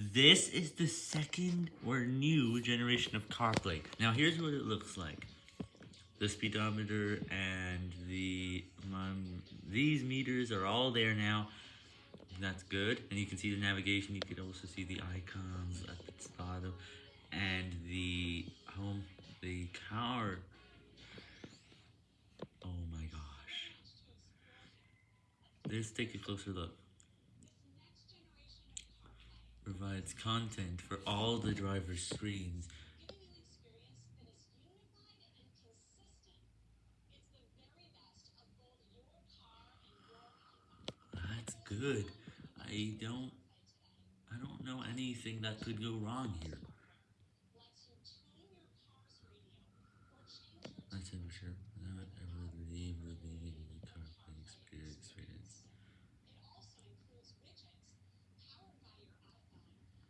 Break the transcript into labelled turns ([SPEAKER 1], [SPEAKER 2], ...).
[SPEAKER 1] This is the second or new generation of CarPlay. Now here's what it looks like. The speedometer and the um, these meters are all there now. That's good. And you can see the navigation. You can also see the icons at the bottom and the home, the car. Oh my gosh. Let's take a closer look. Provides content for all the driver's screens. That's good. I don't I don't know anything that could go wrong here.